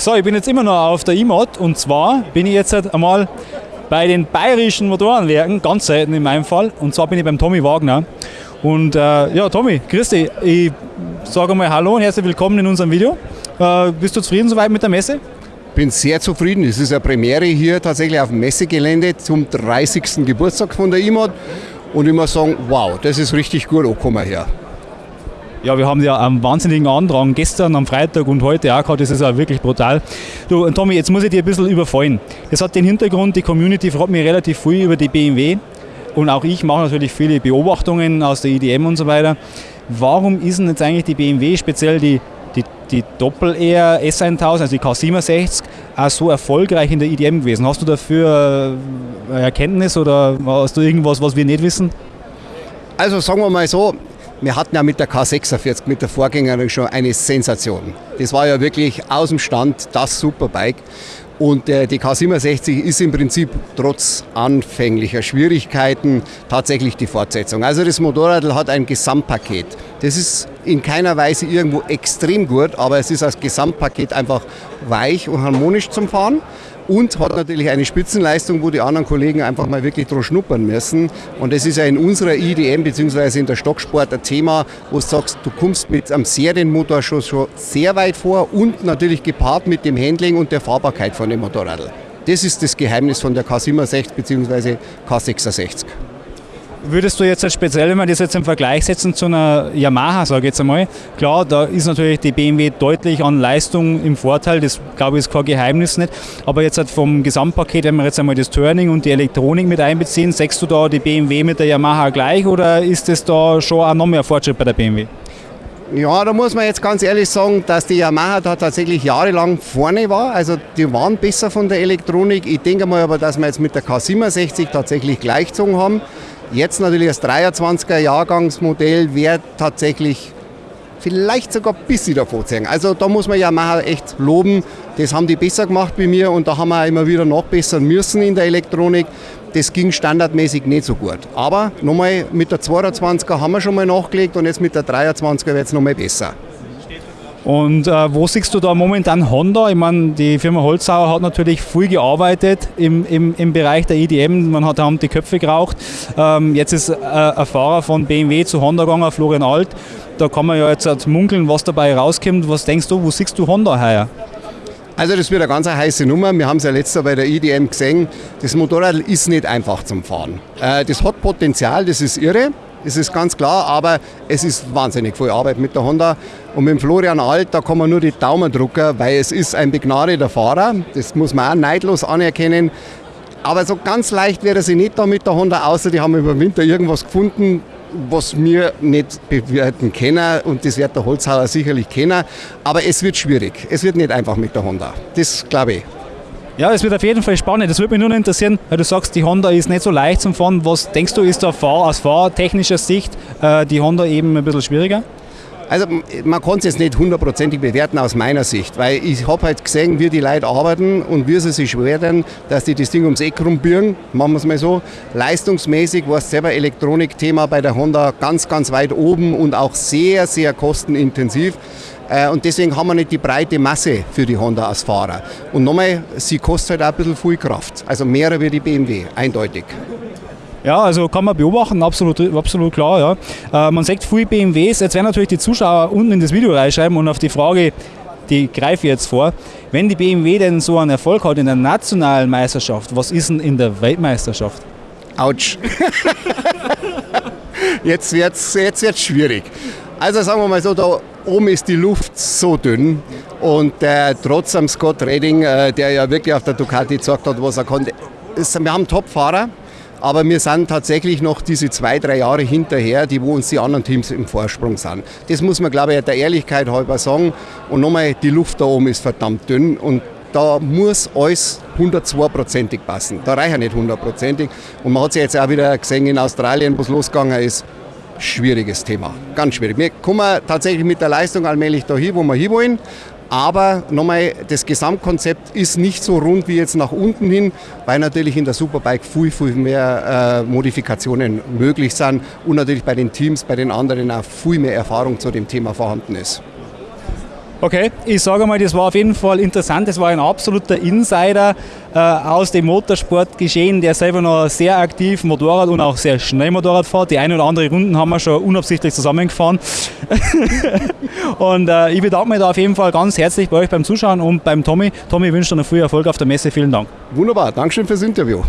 So, ich bin jetzt immer noch auf der E-Mod und zwar bin ich jetzt einmal bei den bayerischen Motorenwerken, ganz selten in meinem Fall, und zwar bin ich beim Tommy Wagner. Und äh, ja, Tommy, grüß dich. Ich sage mal Hallo und herzlich willkommen in unserem Video. Äh, bist du zufrieden soweit mit der Messe? bin sehr zufrieden. Es ist eine Premiere hier tatsächlich auf dem Messegelände zum 30. Geburtstag von der IMOD. Und ich muss sagen, wow, das ist richtig gut angekommen hier. Ja, wir haben ja einen wahnsinnigen Andrang gestern am Freitag und heute auch gehabt. Das ist auch wirklich brutal. Du, Tommy, jetzt muss ich dir ein bisschen überfallen. Das hat den Hintergrund, die Community fragt mich relativ viel über die BMW. Und auch ich mache natürlich viele Beobachtungen aus der IDM und so weiter. Warum ist denn jetzt eigentlich die BMW, speziell die, die, die Doppel-R S1000, also die K67, auch so erfolgreich in der IDM gewesen? Hast du dafür eine Erkenntnis oder hast du irgendwas, was wir nicht wissen? Also sagen wir mal so, wir hatten ja mit der K46, mit der Vorgängerin schon eine Sensation. Das war ja wirklich aus dem Stand das Superbike. Und äh, die K67 ist im Prinzip trotz anfänglicher Schwierigkeiten tatsächlich die Fortsetzung. Also das Motorrad hat ein Gesamtpaket. Das ist in keiner Weise irgendwo extrem gut, aber es ist als Gesamtpaket einfach weich und harmonisch zum Fahren und hat natürlich eine Spitzenleistung, wo die anderen Kollegen einfach mal wirklich drauf schnuppern müssen. Und das ist ja in unserer IDM bzw. in der Stocksport ein Thema, wo du sagst, du kommst mit einem Serienmotor schon, schon sehr weit vor und natürlich gepaart mit dem Handling und der Fahrbarkeit von dem Motorrad. Das ist das Geheimnis von der K67 bzw. K66. Würdest du jetzt speziell, wenn wir das jetzt im Vergleich setzen zu einer Yamaha, sage ich jetzt einmal, klar, da ist natürlich die BMW deutlich an Leistung im Vorteil, das glaube ich ist kein Geheimnis nicht, aber jetzt halt vom Gesamtpaket, wenn wir jetzt einmal das Turning und die Elektronik mit einbeziehen, sagst du da die BMW mit der Yamaha gleich oder ist das da schon auch noch mehr Fortschritt bei der BMW? Ja, da muss man jetzt ganz ehrlich sagen, dass die Yamaha da tatsächlich jahrelang vorne war. Also die waren besser von der Elektronik. Ich denke mal aber, dass wir jetzt mit der K67 tatsächlich gleichgezogen haben. Jetzt natürlich das 23er Jahrgangsmodell wäre tatsächlich vielleicht sogar ein bisschen davor ziehen. Also da muss man Yamaha echt loben. Das haben die besser gemacht wie mir und da haben wir immer wieder nachbessern müssen in der Elektronik. Das ging standardmäßig nicht so gut. Aber nochmal mit der 22er haben wir schon mal nachgelegt und jetzt mit der 23er wird es nochmal besser. Und äh, wo siehst du da momentan Honda? Ich meine, die Firma Holzhauer hat natürlich viel gearbeitet im, im, im Bereich der EDM. Man hat haben die Köpfe geraucht. Ähm, jetzt ist äh, ein Fahrer von BMW zu Honda gegangen, Florian Alt. Da kann man ja jetzt halt munkeln, was dabei rauskommt. Was denkst du, wo siehst du Honda heuer? Also das wird eine ganz heiße Nummer. Wir haben es ja letztes Jahr bei der EDM gesehen. Das Motorrad ist nicht einfach zum Fahren. Äh, das hat Potenzial, das ist irre. Das ist ganz klar, aber es ist wahnsinnig viel Arbeit mit der Honda. Und mit Florian Alt, da kann man nur die Daumen drücken, weil es ist ein begnadeter Fahrer. Das muss man auch neidlos anerkennen. Aber so ganz leicht wäre sie nicht da mit der Honda, außer die haben über Winter irgendwas gefunden, was wir nicht bewerten können und das wird der Holzhauer sicherlich kennen. Aber es wird schwierig. Es wird nicht einfach mit der Honda. Das glaube ich. Ja, es wird auf jeden Fall spannend. Das würde mich nur interessieren, weil du sagst, die Honda ist nicht so leicht zum Fahren. Was denkst du, ist da aus fahrtechnischer Sicht äh, die Honda eben ein bisschen schwieriger? Also man kann es jetzt nicht hundertprozentig bewerten aus meiner Sicht, weil ich habe halt gesehen, wie die Leute arbeiten und wie sie sich schweren, dass die das Ding ums Eck rumbiegen, machen wir es mal so. Leistungsmäßig war es selber Elektronikthema bei der Honda ganz, ganz weit oben und auch sehr, sehr kostenintensiv. Äh, und deswegen haben wir nicht die breite Masse für die Honda als Fahrer. Und nochmal, sie kostet halt auch ein bisschen viel Kraft. Also mehr wie die BMW, eindeutig. Ja, also kann man beobachten, absolut, absolut klar. Ja. Äh, man sagt viele BMWs, jetzt werden natürlich die Zuschauer unten in das Video reinschreiben und auf die Frage, die greife ich jetzt vor, wenn die BMW denn so einen Erfolg hat in der nationalen Meisterschaft, was ist denn in der Weltmeisterschaft? Autsch. jetzt wird es jetzt wird's schwierig. Also sagen wir mal so, da oben ist die Luft so dünn und äh, trotz am Scott Redding, äh, der ja wirklich auf der Ducati gezeigt hat, was er konnte, wir haben Top-Fahrer, aber wir sind tatsächlich noch diese zwei, drei Jahre hinterher, die wo uns die anderen Teams im Vorsprung sind. Das muss man, glaube ich, der Ehrlichkeit halber sagen. Und nochmal, die Luft da oben ist verdammt dünn und da muss alles 102%ig passen. Da reicht ja nicht 100%ig. Und man hat es ja jetzt auch wieder gesehen in Australien, wo es losgegangen ist schwieriges Thema. Ganz schwierig. Wir kommen tatsächlich mit der Leistung allmählich dahin, wo wir hinwollen. Aber nochmal, das Gesamtkonzept ist nicht so rund wie jetzt nach unten hin, weil natürlich in der Superbike viel, viel mehr äh, Modifikationen möglich sind und natürlich bei den Teams, bei den anderen auch viel mehr Erfahrung zu dem Thema vorhanden ist. Okay, ich sage mal, das war auf jeden Fall interessant. Das war ein absoluter Insider äh, aus dem Motorsportgeschehen, der selber noch sehr aktiv Motorrad und auch sehr schnell Motorrad fährt. Die eine oder andere Runden haben wir schon unabsichtlich zusammengefahren. und äh, ich bedanke mich da auf jeden Fall ganz herzlich bei euch beim Zuschauen und beim Tommy. Tommy wünsche dir noch viel Erfolg auf der Messe. Vielen Dank. Wunderbar, Dankeschön fürs Interview.